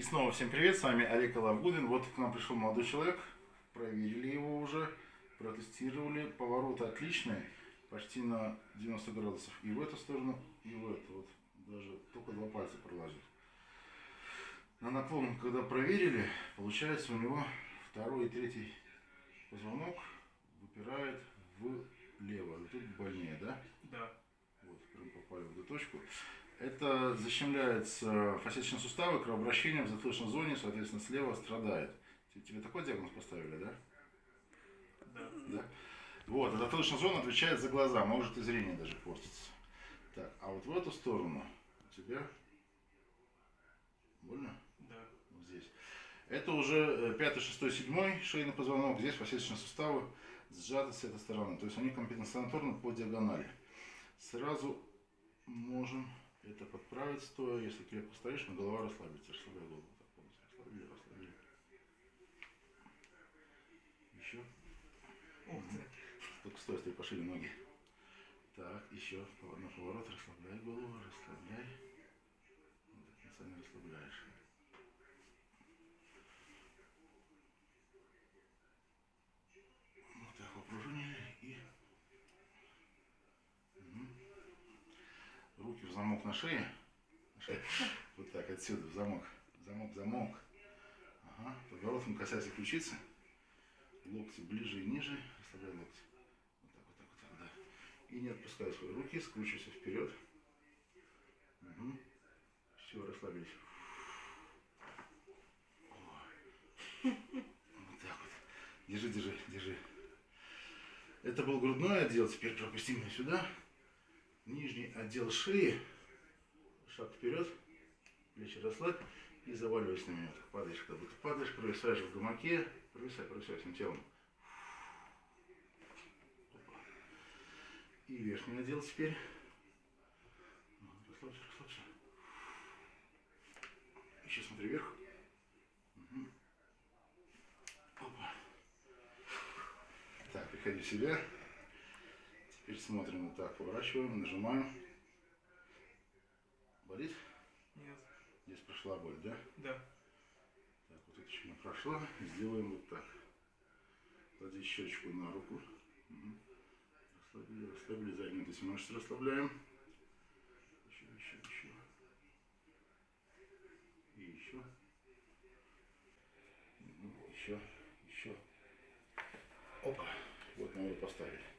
И снова всем привет, с вами Олег Лавгудин. Вот к нам пришел молодой человек, проверили его уже, протестировали. Повороты отличные, почти на 90 градусов и в эту сторону, и в эту. Вот даже только два пальца проложить. На наклон, когда проверили, получается у него второй и третий позвонок выпирает влево. Вот тут больнее, да? Да. Вот, прям попали в эту точку. Это защемляется фасеточные суставы, кровообращение в затылочной зоне, соответственно, слева страдает. Тебе такой диагноз поставили, да? Да. Да? Вот, а затылочная зона отвечает за глаза, может и зрение даже портится. Так, а вот в эту сторону у тебя больно? Да. Вот здесь. Это уже 5, 6, 7 шейный позвонок, здесь фасеточные суставы сжаты с этой стороны. То есть они компенсаторны по диагонали. Сразу можем это подправить стоя, если крепко стоишь, но голова расслабится, расслабляй голову. Так, полностью расслабили, расслабили. Еще. Ух ты. Только стой, стой, пошире ноги. Так, еще на поворот, расслабляй голову, расслабляй. Вот конца не расслабляешь. Вот так попружинили и Мгм. Руки в замок на шее. Вот так отсюда в замок. Замок, замок. Ага. Подбородком касайся ключицы. Локти ближе и ниже. Расслабляй локти. Вот так, вот так, вот так, да. И не отпускай свои руки, скручивайся вперед. Угу. Все, расслабились. О. Вот так вот. Держи, держи, держи. Это был грудной отдел, теперь пропустим меня сюда. Нижний отдел шеи. Шаг вперед. Плечи расслабь. И заваливайся на меня. Падаешь, как будто падаешь, провисаешь в гамаке. Провисай, провисай всем телом. И верхний отдел теперь. Ну, Расслабься, расслабься. Еще смотри вверх. Так, приходи в себя. Теперь смотрим вот так, поворачиваем, нажимаем. Болит? Нет. Здесь прошла боль, да? Да. Так, вот это еще прошла. Сделаем вот так. Клади щечку на руку. Расслабили, расслабили заднюю мышцы, расслабляем. Еще, еще, еще. И еще. Еще, еще. Опа. Вот мы надо поставили.